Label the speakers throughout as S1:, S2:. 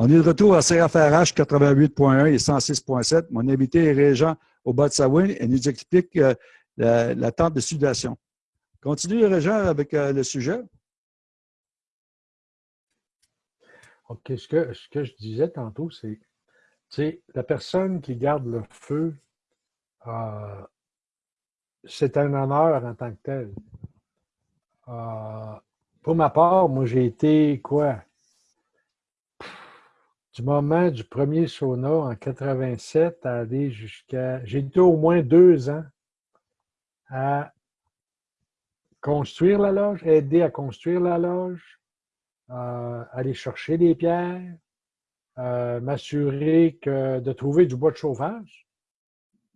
S1: On est de retour à CFRH 88.1 et 106.7. Mon invité est Régent au Botsawin et nous explique euh, la, tente de sudation. Continue, Régent, avec euh, le sujet.
S2: OK. Ce que, ce que je disais tantôt, c'est la personne qui garde le feu, euh, c'est un honneur en tant que tel. pour ma part, moi, j'ai été quoi? Du moment du premier sauna en 87 à aller jusqu'à... J'ai été au moins deux ans à construire la loge, aider à construire la loge, euh, aller chercher des pierres, euh, m'assurer que de trouver du bois de chauffage,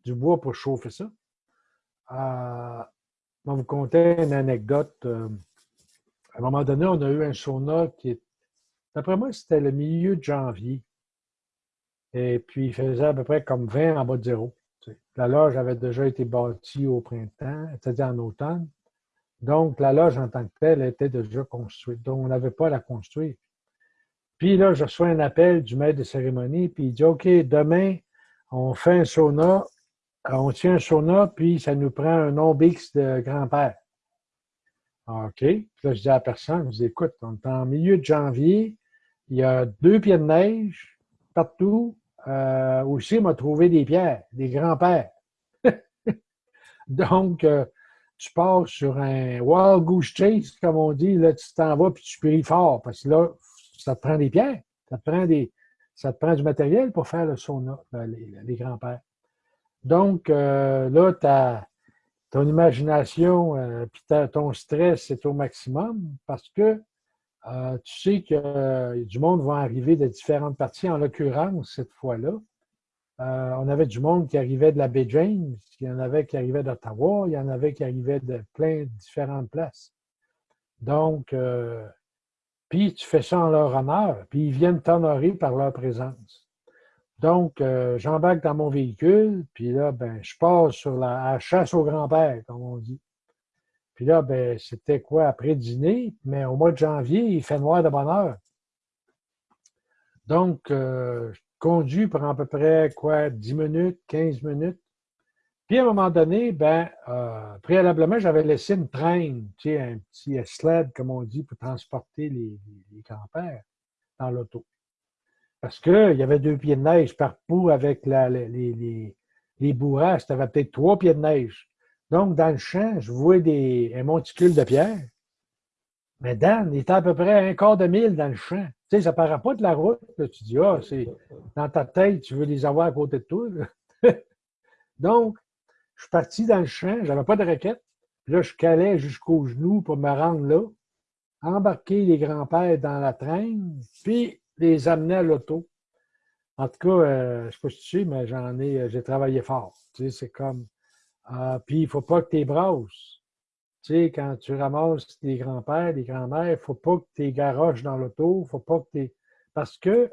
S2: du bois pour chauffer ça. Euh, je vais vous conter une anecdote. Euh, à un moment donné, on a eu un sauna qui est D'après moi, c'était le milieu de janvier. Et puis, il faisait à peu près comme 20 en bas de zéro. La loge avait déjà été bâtie au printemps, c'est-à-dire en automne. Donc, la loge en tant que telle était déjà construite. Donc, on n'avait pas à la construire. Puis là, je reçois un appel du maître de cérémonie, puis il dit OK, demain, on fait un sauna, on tient un sauna, puis ça nous prend un nom Bix de grand-père. OK. Puis là, je dis à la personne, je dis écoute, on est en milieu de janvier, il y a deux pieds de neige partout. Euh, aussi, m'a trouvé des pierres, des grands-pères. Donc, euh, tu pars sur un wild goose chase, comme on dit, là, tu t'en vas puis tu pries fort, parce que là, ça te prend des pierres, ça te prend, des, ça te prend du matériel pour faire le sauna, ben, les, grands-pères. Donc, euh, là, ton imagination euh, puis ton stress est au maximum parce que euh, tu sais que euh, du monde va arriver de différentes parties. En l'occurrence, cette fois-là, euh, on avait du monde qui arrivait de la baie James, il y en avait qui arrivaient d'Ottawa, il y en avait qui arrivaient de plein de différentes places. Donc, puis tu fais ça en leur honneur, puis ils viennent t'honorer par leur présence. Donc, j'embarque dans mon véhicule, puis là, ben, je passe sur la chasse au grand-père, comme on dit. Puis là, ben, c'était quoi, après dîner, mais au mois de janvier, il fait noir de bonne heure. Donc, euh, je conduis pour à peu près, quoi, 10 minutes, 15 minutes. Puis à un moment donné, ben, euh, préalablement, j'avais laissé une traîne, tu sais, un petit sled, comme on dit, pour transporter les, les, dans l'auto. Parce qu'il y avait deux pieds de neige partout avec la, les, les, les bourrasques. Tu avais peut-être trois pieds de neige. Donc, dans le champ, je vois des, un monticule de pierre. Mais Dan, il était à peu près un quart de mille dans le champ. Tu sais, ça ne paraît pas de la route. Tu dis, ah, c'est dans ta tête, tu veux les avoir à côté de toi. Donc, je suis parti dans le champ, je n'avais pas de raquette. là, je calais jusqu'aux genoux pour me rendre là, embarquer les grands-pères dans la traîne, puis les amener à l'auto. En tout cas, euh, je ne sais pas si tu sais, mais j'en ai, j'ai travaillé fort. Tu sais, c'est comme ah, puis, il ne faut pas que tu les brosses. Tu sais, quand tu ramasses les grands-pères, les grands-mères, il ne faut pas que tu garoches dans l'auto, faut pas que tu Parce que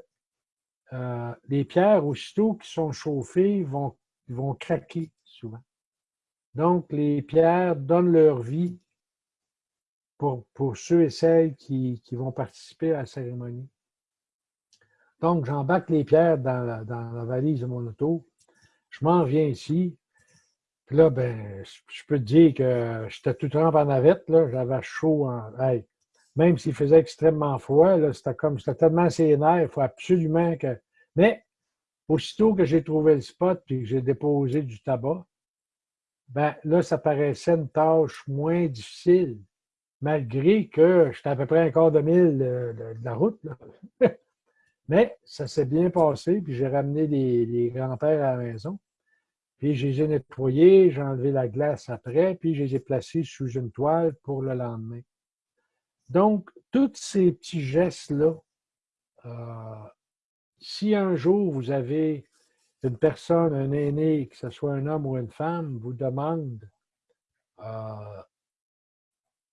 S2: euh, les pierres, aussitôt qui sont chauffées, vont, vont craquer souvent. Donc, les pierres donnent leur vie pour, pour ceux et celles qui, qui, vont participer à la cérémonie. Donc, j'embarque les pierres dans la, dans la valise de mon auto. Je m'en viens ici. Puis là, ben, je peux te dire que j'étais tout trempe en navette, là, j'avais chaud en. même s'il faisait extrêmement froid, là, c'était comme c'était tellement sénère, il faut absolument que. Mais aussitôt que j'ai trouvé le spot et que j'ai déposé du tabac, ben là, ça paraissait une tâche moins difficile, malgré que j'étais à peu près un quart de mille de, la route. Mais ça s'est bien passé, puis j'ai ramené les, les grands-pères à la maison. Puis je les ai nettoyés, j'ai enlevé la glace après, puis je les ai placés sous une toile pour le lendemain. Donc, tous ces petits gestes-là, euh, si un jour vous avez une personne, un aîné, que ce soit un homme ou une femme, vous demande euh,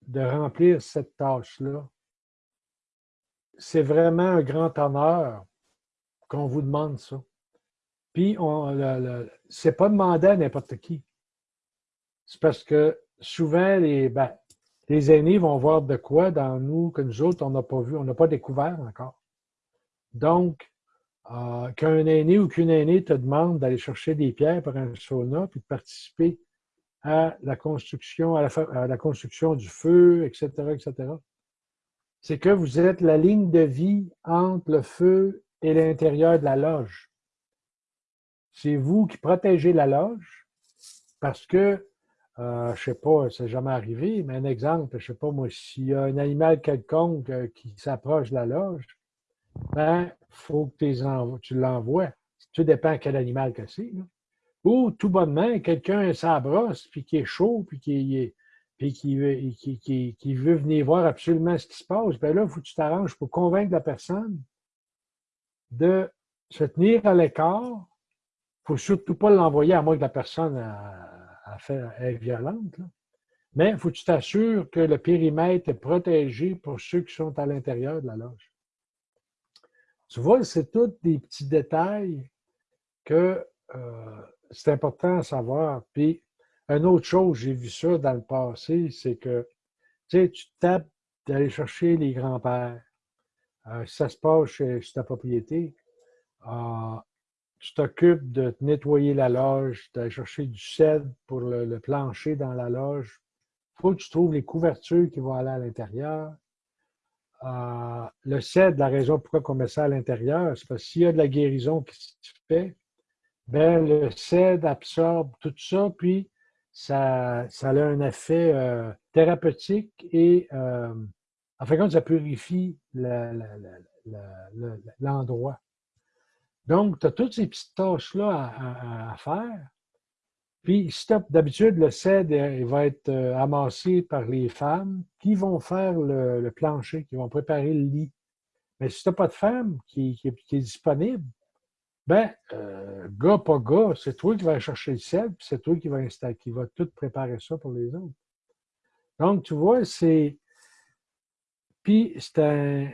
S2: de remplir cette tâche-là, c'est vraiment un grand honneur qu'on vous demande ça. Puis, ce n'est pas demandé à n'importe qui. C'est parce que souvent, les, ben, les aînés vont voir de quoi dans nous que nous autres, on n'a pas vu, on n'a pas découvert encore. Donc, euh, qu'un aîné ou qu'une aînée te demande d'aller chercher des pierres pour un sauna, puis de participer à la construction, à la, construction du feu, etc., etc., c'est que vous êtes la ligne de vie entre le feu et l'intérieur de la loge. C'est vous qui protégez la loge parce que, euh, je ne sais pas, ça n'est jamais arrivé, mais un exemple, je ne sais pas moi, s'il y a un animal quelconque euh, qui s'approche de la loge, ben, faut que tu l'envoies. Tout dépend quel animal que c'est. Ou tout bonnement, quelqu'un s'abrosse, puis qui est chaud, puis qui puis qui veut, qui, veut venir voir absolument ce qui se passe, ben là, il faut que tu t'arranges pour convaincre la personne de se tenir à l'écart. Faut surtout pas l'envoyer à moins que la personne a, fait, est violente. Mais il faut que tu t'assures que le périmètre est protégé pour ceux qui sont à l'intérieur de la loge. Tu vois, c'est tous des petits détails que euh, c'est important à savoir. Puis, une autre chose, j'ai vu ça dans le passé, c'est que tu sais, tu tapes d'aller chercher les grands-pères. Euh, ça se passe chez, ta propriété, euh, tu t'occupes de nettoyer la loge, d'aller chercher du cèdre pour le, plancher dans la loge. Il faut que tu trouves les couvertures qui vont aller à l'intérieur. Euh, le cèdre, la raison pourquoi on met ça à l'intérieur, c'est parce que s'il y a de la guérison qui se fait, ben, le cèdre absorbe tout ça, puis ça, a un effet euh, thérapeutique et, euh, en fin de compte, ça purifie l'endroit. Donc, tu as toutes ces petites tâches-là à, faire. Puis, d'habitude, le cèdre il va être euh, amassé par les femmes qui vont faire le, plancher, qui vont préparer le lit. Mais si tu n'as pas de femme qui, est disponible, ben, euh, gars, pas gars, c'est toi qui vas chercher le cèdre, puis c'est toi qui va installer, qui va tout préparer ça pour les autres. Donc, tu vois, c'est. Puis, c'est un,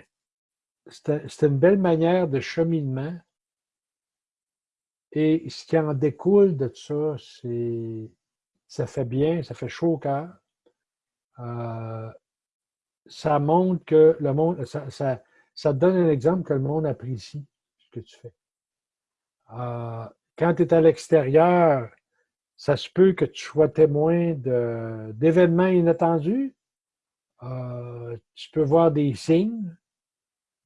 S2: une belle manière de cheminement et ce qui en découle de ça, c'est ça fait bien, ça fait chaud au cœur. Euh, ça montre que le monde, ça, ça, donne un exemple que le monde apprécie ce que tu fais. Euh, quand tu es à l'extérieur, ça se peut que tu sois témoin d'événements inattendus. Euh, tu peux voir des signes.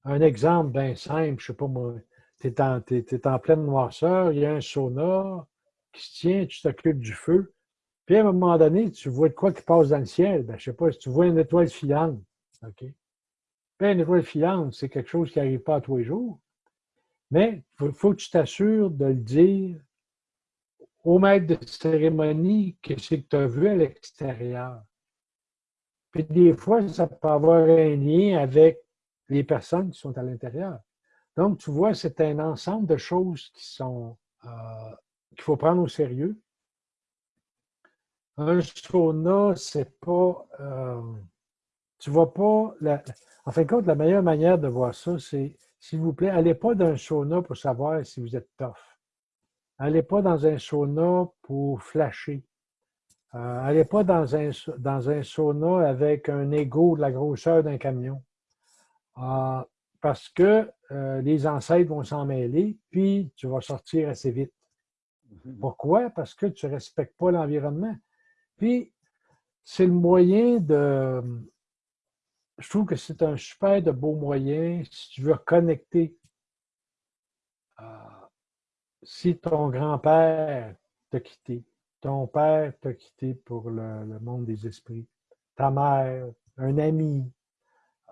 S2: Un exemple bien simple, je ne sais pas moi, tu es, en pleine noirceur, il y a un sauna qui se tient, tu t'occupes du feu. Puis à un moment donné, tu vois de quoi qui passe dans le ciel. Ben, je ne sais pas, si tu vois une étoile filante. Puis une étoile filante, c'est quelque chose qui n'arrive pas à tous les jours. Mais il faut, que tu t'assures de le dire au maître de cérémonie que c'est que tu as vu à l'extérieur. Puis des fois, ça peut avoir un lien avec les personnes qui sont à l'intérieur. Donc, tu vois, c'est un ensemble de choses qui sont euh, qu'il faut prendre au sérieux. Un sauna, c'est pas. Euh, tu vois pas. en fin de compte, la meilleure manière de voir ça, c'est, s'il vous plaît, allez pas dans un sauna pour savoir si vous êtes tough. Allez pas dans un sauna pour flasher. Euh, allez pas dans un, dans un sauna avec un ego de la grosseur d'un camion. Parce que euh, les ancêtres vont s'en mêler, puis tu vas sortir assez vite. Mhm. Pourquoi? Parce que tu ne respectes pas l'environnement. Puis, c'est le moyen de... Je trouve que c'est un super de beau moyen si tu veux reconnecter. Euh, si ton grand-père t'a quitté, ton père t'a quitté pour le, monde des esprits, ta mère, un ami,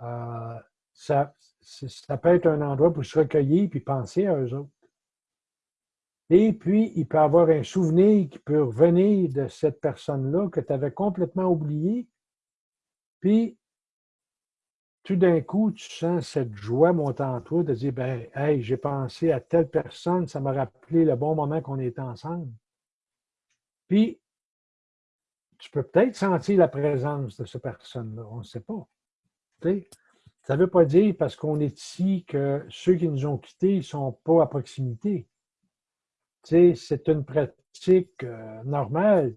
S2: euh, ça, ça peut être un endroit pour se recueillir puis penser à eux autres. Et puis, il peut avoir un souvenir qui peut revenir de cette personne-là que tu avais complètement oublié. Puis, tout d'un coup, tu sens cette joie monter en toi de dire ben, Hey, j'ai pensé à telle personne, ça m'a rappelé le bon moment qu'on était ensemble. Puis, tu peux peut-être sentir la présence de cette personne-là, on ne sait pas. Ça ne veut pas dire parce qu'on est ici que ceux qui nous ont quittés ne sont pas à proximité. Tu sais, c'est une pratique euh, normale.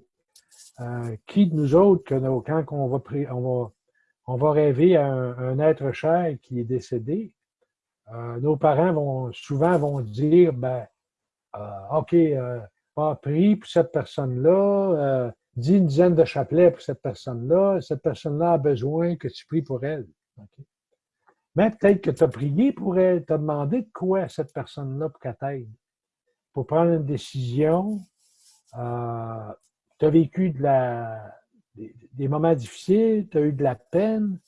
S2: Euh, qui de nous autres, que quand on va, rêver à un, être cher qui est décédé, euh, nos parents vont souvent vont dire ben, OK, pris pour cette personne-là, dis une dizaine de chapelets pour cette personne-là, cette personne-là a besoin que tu pries pour elle. Mais peut-être que tu as prié pour elle, tu as demandé de quoi à cette personne-là pour qu'elle t'aide. Pour prendre une décision, euh, tu as vécu des, moments difficiles, tu as eu de la peine,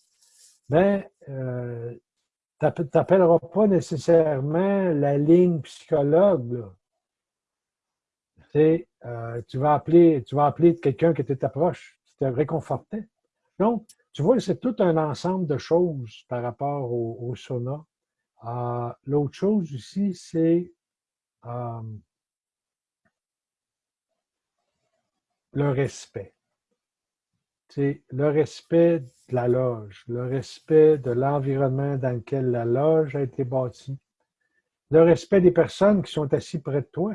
S2: mais euh, tu n'appelleras pas nécessairement la ligne psychologue. Euh, tu, vas appeler, tu vas appeler quelqu'un qui était ta proche, qui te réconfortait. Donc, tu vois, c'est tout un ensemble de choses par rapport au, au sauna. Euh, l'autre chose aussi, c'est euh, le respect. C'est le respect de la loge, le respect de l'environnement dans lequel la loge a été bâtie, le respect des personnes qui sont assises près de toi.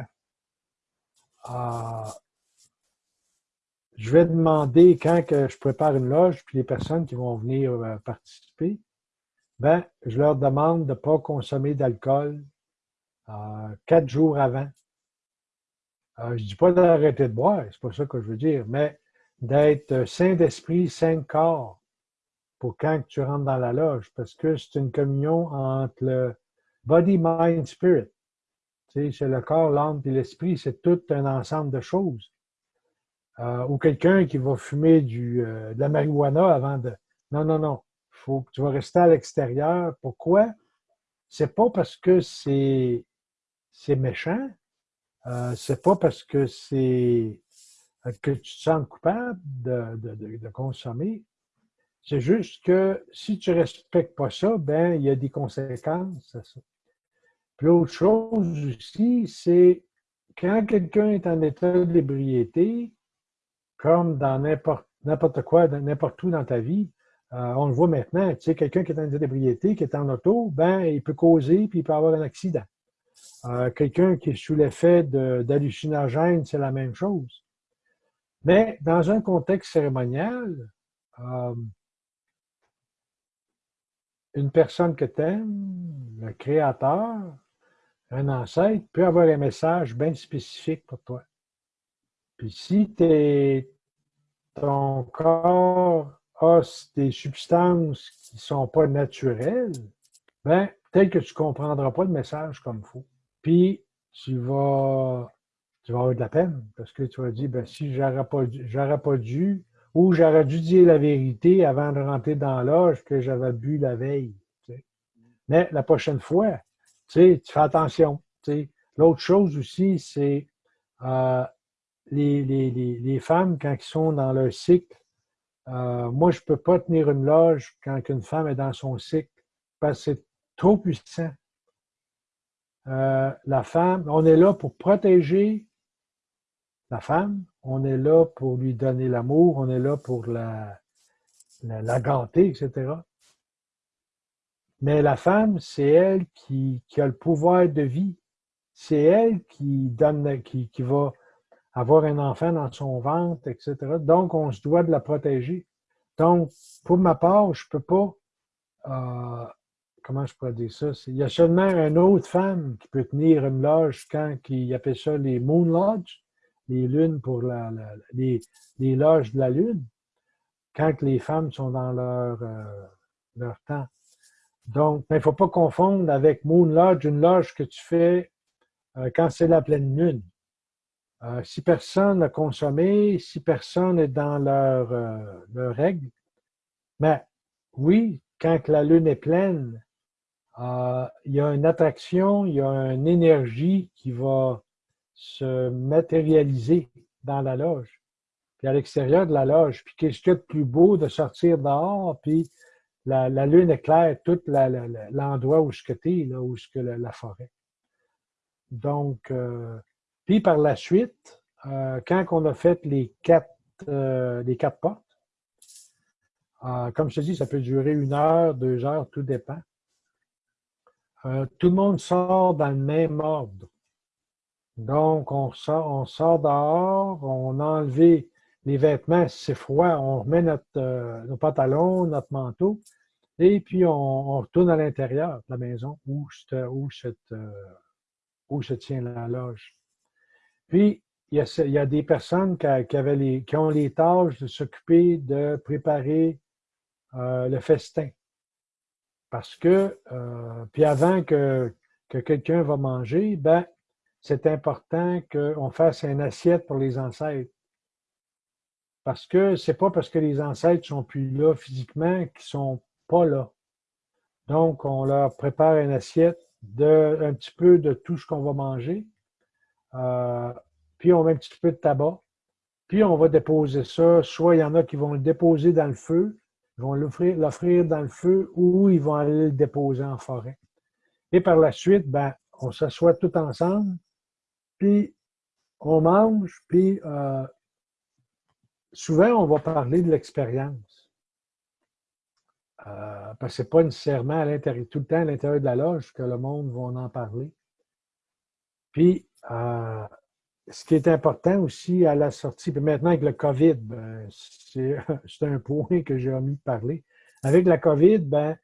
S2: Euh, je vais demander quand que je prépare une loge, puis les personnes qui vont venir euh, participer, ben, je leur demande de ne pas consommer d'alcool euh, quatre jours avant. Euh, je ne dis pas d'arrêter de boire, c'est pas ça que je veux dire, mais d'être saint d'esprit, saint de corps pour quand tu rentres dans la loge, parce que c'est une communion entre le body, mind, spirit. Tu sais, c'est le corps, l'âme et l'esprit, c'est tout un ensemble de choses. Euh, ou quelqu'un qui va fumer du, euh, de la marijuana avant de. Non, non, non. Faut que tu vas rester à l'extérieur. Pourquoi? C'est pas parce que c'est c'est méchant. Euh, c'est pas parce que c'est que tu te sens coupable de, de, de, consommer. C'est juste que si tu respectes pas ça, ben il y a des conséquences à ça. Puis l'autre chose aussi, c'est quand quelqu'un est en état d'ébriété, comme dans n'importe quoi, n'importe où dans ta vie. Euh, on le voit maintenant, tu sais, quelqu'un qui est en d'ébriété, qui est en auto, ben, il peut causer puis il peut avoir un accident. Euh, quelqu'un qui est sous l'effet d'hallucinogène, c'est la même chose. Mais dans un contexte cérémonial, euh, une personne que tu aimes, le créateur, un ancêtre, peut avoir un message bien spécifique pour toi. Puis si es, ton corps a des substances qui ne sont pas naturelles, ben, peut-être que tu ne comprendras pas le message comme il faut. Puis tu vas, tu avoir de la peine parce que tu vas dire, ben, si j'aurais pas, pas dû, ou j'aurais dû dire la vérité avant de rentrer dans l'âge que j'avais bu la veille. Mais la prochaine fois, tu, tu fais attention. L'autre chose aussi, c'est euh, les, femmes, quand elles sont dans leur cycle, euh, moi, je ne peux pas tenir une loge quand une femme est dans son cycle parce que c'est trop puissant. Euh, la femme, on est là pour protéger la femme, on est là pour lui donner l'amour, on est là pour la, la, etc. Mais la femme, c'est elle qui, qui, a le pouvoir de vie. C'est elle qui donne, qui, qui va avoir un enfant dans son ventre, etc. Donc, on se doit de la protéger. Donc, pour ma part, je ne peux pas, euh, comment je pourrais dire ça? Il y a seulement une autre femme qui peut tenir une loge quand il appelle ça les Moon Lodge, les lunes pour la, les, les, loges de la lune, quand les femmes sont dans leur, euh, temps. Donc, il ne faut pas confondre avec Moon Lodge, une loge que tu fais euh, quand c'est la pleine lune. Euh, si personne n'a consommé, si personne est dans leur, euh, règle, mais oui, quand la lune est pleine, euh, il y a une attraction, il y a une énergie qui va se matérialiser dans la loge, puis à l'extérieur de la loge. Puis qu'est-ce qu'il y a de plus beau de sortir dehors, puis la, lune éclaire tout l'endroit où je es, là, où est la, la forêt. Donc, puis par la suite, euh, quand on a fait les quatre, euh, les quatre portes, euh, comme je te dis, ça peut durer une heure, deux heures, tout dépend. tout le monde sort dans le même ordre. Donc, on sort, on sort dehors, on a enlevé les vêtements, si c'est froid, on remet notre, nos pantalons, notre manteau, Et puis, on, retourne à l'intérieur de la maison où, où, où se tient la loge. Puis, il y a, des personnes qui, ont les tâches de s'occuper de préparer euh, le festin. Parce que, euh, puis avant que, que quelqu'un va manger, ben, c'est important qu'on fasse une assiette pour les ancêtres. Parce que c'est pas parce que les ancêtres sont plus là physiquement qu'ils sont pas là. Donc, on leur prépare une assiette de un petit peu de tout ce qu'on va manger. Euh, puis on met un petit peu de tabac. Puis on va déposer ça. Soit il y en a qui vont le déposer dans le feu, ils vont l'offrir dans le feu ou ils vont aller le déposer en forêt. Et par la suite, ben, on s'assoit tout ensemble, puis on mange, puis euh, souvent on va parler de l'expérience. Euh, parce que ce n'est pas nécessairement à tout le temps à l'intérieur de la loge que le monde va en parler. Puis, euh, ce qui est important aussi à la sortie, puis maintenant avec le COVID, ben, c'est un point que j'ai omis de parler. Avec la COVID, ben,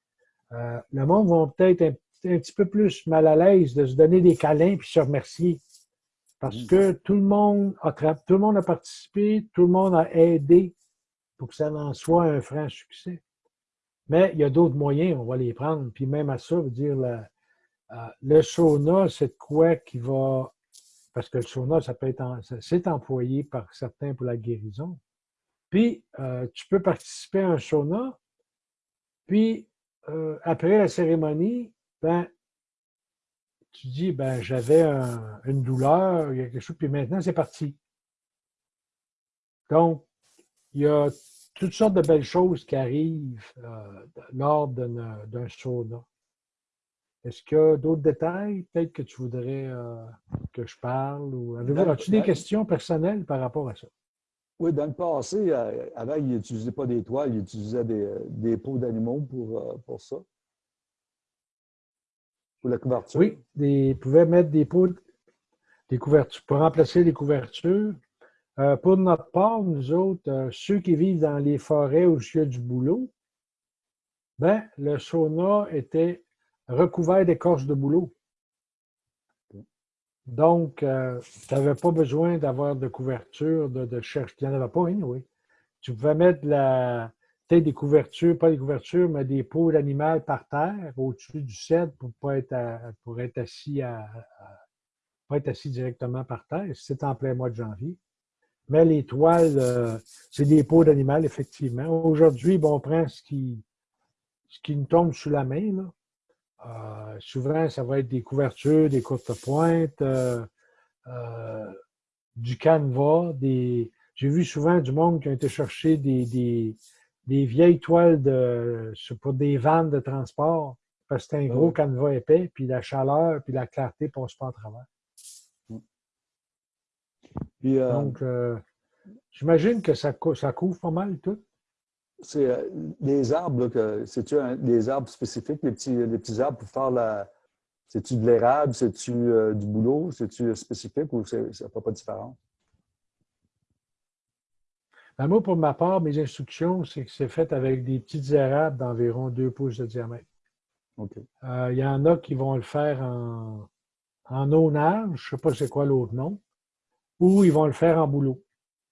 S2: euh, le monde va peut-être un, petit peu plus mal à l'aise de se donner des câlins puis se remercier. Parce que tout le monde a tout le monde a participé, tout le monde a aidé pour que ça en soit un franc succès. Mais il y a d'autres moyens, on va les prendre. Puis même à ça, veut dire euh, le sauna, c'est quoi qui va parce que le sauna, ça peut être, c'est employé par certains pour la guérison. Puis, euh, tu peux participer à un sauna, puis euh, après la cérémonie, ben, tu dis, ben, j'avais une douleur, il y a quelque chose, puis maintenant, c'est parti. Donc, il y a toutes sortes de belles choses qui arrivent euh, lors d'un sauna. Est-ce qu'il y a d'autres détails peut-être que tu voudrais euh, que je parle? Ou as-tu des questions personnelles par rapport à ça?
S1: Oui, dans le passé, euh, avant, ils n'utilisaient pas des toiles, ils utilisaient des, des pots d'animaux pour, euh, pour ça. Pour la couverture.
S2: Oui, ils pouvaient mettre des pots, des couvertures, pour remplacer les couvertures. pour notre part, nous autres, ceux qui vivent dans les forêts où il y a du boulot, ben, le sauna était recouvert d'écorce de boulot. Donc, euh, tu n'avais pas besoin d'avoir de couverture, de, de chercher. Il n'y en avait pas, hein, oui. Tu pouvais mettre la, peut-être des couvertures, pas des couvertures, mais des peaux d'animal par terre, au-dessus du cèdre pour pas être, pour être assis à, pas être assis directement par terre. C'est en plein mois de janvier. Mais les toiles, euh, c'est des peaux d'animal, effectivement. Aujourd'hui, bon, on prend ce qui, ce qui nous tombe sous la main. Euh, souvent, ça va être des couvertures, des courtes pointes, euh, euh, du canevas. Des... J'ai vu souvent du monde qui a été chercher des, des, vieilles toiles de, pour des vannes de transport, parce que c'est un ah gros canevas épais, puis la chaleur, puis la clarté ne passe pas à travers. Donc, j'imagine que ça, ça couvre pas mal tout
S1: c'est euh, des arbres, c'est-tu des arbres spécifiques, les petits, petits arbres pour faire la. C'est-tu de l'érable, c'est-tu euh, du boulot, c'est-tu spécifique ou ça ne fait pas différent?
S2: Ben moi, pour ma part, mes instructions, c'est que c'est fait avec des petites érables d'environ 2 pouces de diamètre. Euh, il y en a qui vont le faire en, en onage, je ne sais pas c'est quoi l'autre nom, ou ils vont le faire en boulot.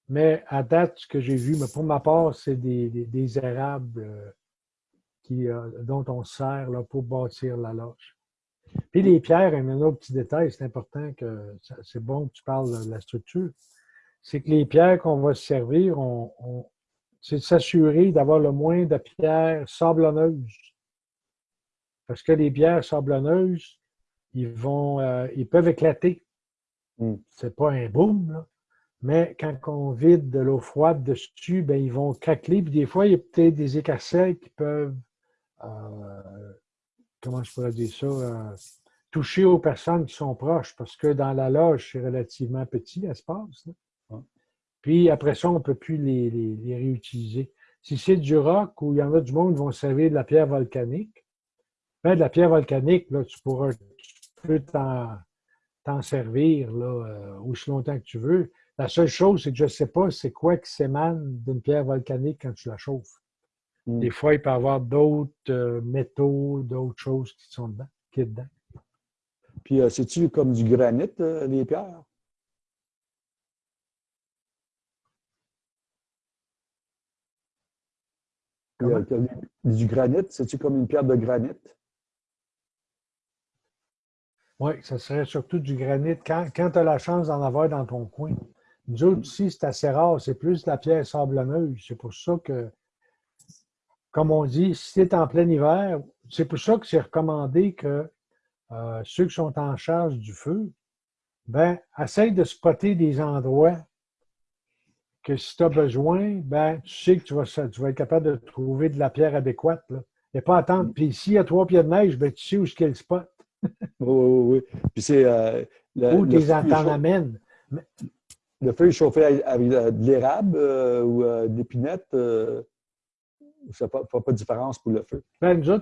S2: Mais à date, ce que j'ai vu, mais pour ma part, c'est des, des, érables euh, qui, euh, dont on sert là, pour bâtir la loge. Puis les pierres, un autre petit détail, c'est important que c'est bon que tu parles de la structure. C'est que les pierres qu'on va se servir, on, c'est de s'assurer d'avoir le moins de pierres sablonneuses. Parce que les pierres sablonneuses, ils vont, euh, ils peuvent éclater. Mm. C'est pas un boom, là. Mais quand on vide de l'eau froide dessus, ben, ils vont craquer. Puis des fois, il y a peut-être des écarcelles qui peuvent, euh, comment je pourrais dire ça, euh, toucher aux personnes qui sont proches, parce que dans la loge, c'est relativement petit l'espace. Puis après ça, on ne peut plus les, les, réutiliser. Si c'est du roc où il y en a du monde qui vont servir de la pierre volcanique, ben, de la pierre volcanique, là, tu pourras tu peux t'en servir là, euh, aussi longtemps que tu veux. La seule chose, c'est que je ne sais pas c'est quoi qui s'émane d'une pierre volcanique quand tu la chauffes. Hmm. Des fois, il peut y avoir d'autres euh, métaux, d'autres choses qui sont dedans, qui est dedans.
S1: Puis, euh, c'est-tu comme du granit, les pierres? du granit, c'est-tu comme une pierre de granit?
S2: Oui, ça serait surtout du granit quand, quand tu as la chance d'en avoir dans ton coin. Nous autres, ici, c'est assez rare. C'est plus la pierre sablonneuse. C'est pour ça que, comme on dit, si tu es en plein hiver, c'est pour ça que c'est recommandé que euh, ceux qui sont en charge du feu, ben, essaye de spotter des endroits que si tu as besoin, ben, tu sais que tu vas, tu vas être capable de trouver de la pierre adéquate. Là. Et pas attendre. Puis s'il y a trois pieds de neige, ben, tu sais où est le spot.
S1: oui, oui, oui. Puis c'est. Euh,
S2: où tu t'en amènes.
S1: Le feu est chauffé avec de l'érable euh, ou euh, d'épinette, euh, ça ne fait pas de différence pour le feu.
S2: Ben, nous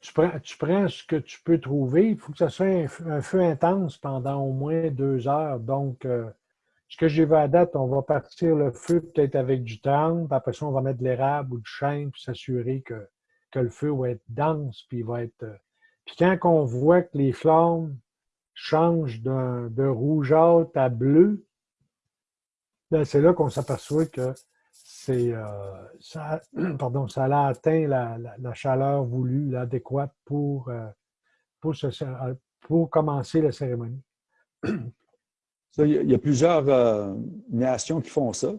S2: tu, prends, ce que tu peux trouver. Il faut que ce soit un, feu intense pendant au moins deux heures. Donc, ce que j'ai vu à date, on va partir le feu peut-être avec du temps, puis après ça, on va mettre de l'érable ou du chêne pour s'assurer que, que, le feu va être dense, puis va être. Puis quand on voit que les flammes changent de rougeâtre à bleu, c'est là qu'on s'aperçoit que c'est, euh, ça, pardon, ça a atteint la, chaleur voulue, l'adéquate pour, euh, euh, pour commencer la cérémonie.
S1: il y a plusieurs nations qui font ça.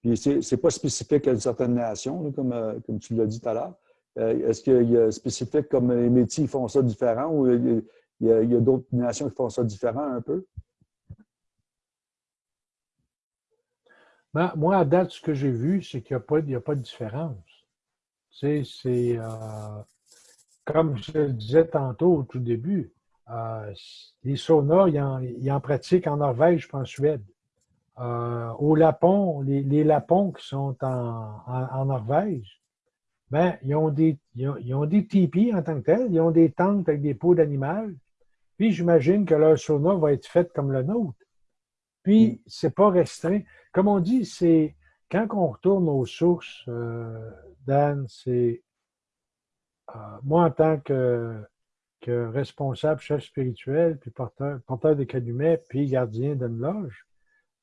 S1: Puis c'est n'est pas spécifique à une certaine nation, comme, comme tu l'as dit tout à l'heure. Est-ce qu'il y a spécifique comme les métiers font ça différent ou il y a, a d'autres nations qui font ça différent un peu?
S2: Moi, à date, ce que j'ai vu, c'est qu'il n'y a, pas de différence. c'est euh, comme je le disais tantôt au tout début, euh, les saunas, il y en, pratique en Norvège en Suède. Euh, au Lapon, les, Lapons qui sont en, Norvège, ben, ils ont des, ils ont, des tipis en tant que tels, ils ont des tentes avec des peaux d'animal. Puis j'imagine que leur sauna va être fait comme le nôtre. Puis, mm. c'est pas restreint. Comme on dit, c'est quand on retourne aux sources, euh, Dan, c'est euh, moi en tant que, responsable, chef spirituel, puis porteur, porteur des canumets, puis gardien d'une loge,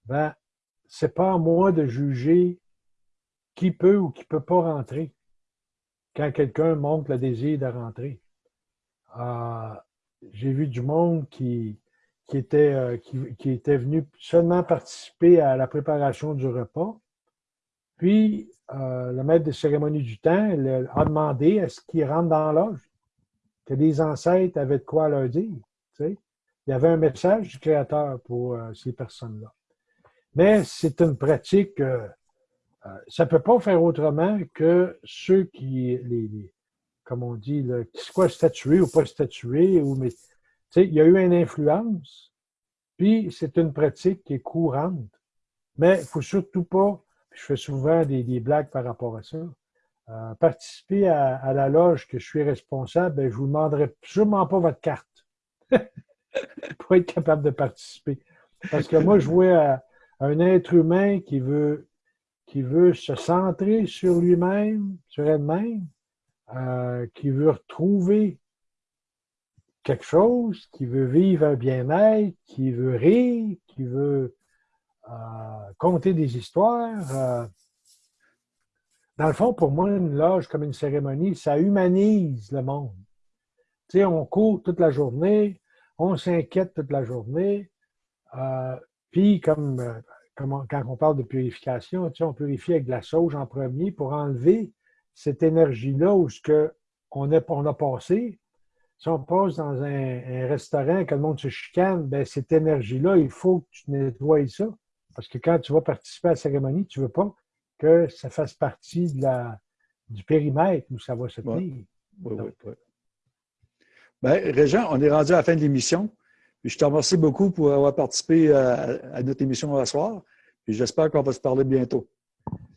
S2: ben, c'est pas à moi de juger qui peut ou qui peut pas rentrer quand quelqu'un montre le désir de rentrer. Euh, j'ai vu du monde qui, qui était, euh, qui, était venu seulement participer à la préparation du repas. Puis, euh, le maître de cérémonie du temps a demandé à ce qu'il rentre dans l'âge, que les ancêtres avaient de quoi leur dire. Il y avait un message du Créateur pour euh, ces personnes-là. Mais c'est une pratique, ça ne peut pas faire autrement que ceux qui, les, comme on dit, là, qui soient statués ou pas statués, ou, il y a eu une influence, puis c'est une pratique qui est courante. Mais il ne faut surtout pas, je fais souvent des, blagues par rapport à ça, euh, participer à, la loge que je suis responsable, ben, je ne vous demanderai sûrement pas votre carte pour être capable de participer. Parce que moi, je vois un être humain qui veut, qui veut se centrer sur lui-même, sur elle-même, euh, qui veut retrouver quelque chose, qui veut vivre un bien-être, qui veut rire, qui veut euh, conter des histoires. Euh. Dans le fond, pour moi, une loge comme une cérémonie, ça humanise le monde. Tu on court toute la journée, on s'inquiète toute la journée. Euh, puis, comme, quand on parle de purification, tu on purifie avec de la sauge en premier pour enlever cette énergie-là où ce que on a, on a passé, si on passe dans un, restaurant, que le monde se chicane, ben, cette énergie-là, il faut que tu nettoies ça. Parce que quand tu vas participer à la cérémonie, tu ne veux pas que ça fasse partie de la, du périmètre où ça va se tenir. Oui, oui, oui.
S1: Bien, Régent, on est rendu à la fin de l'émission. Je te remercie beaucoup pour avoir participé à, notre émission ce soir. j'espère qu'on va se parler bientôt.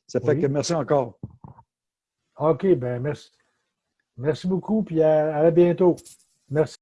S1: Ça fait que merci encore.
S2: OK, bien merci. Merci beaucoup, puis à, à bientôt. Merci.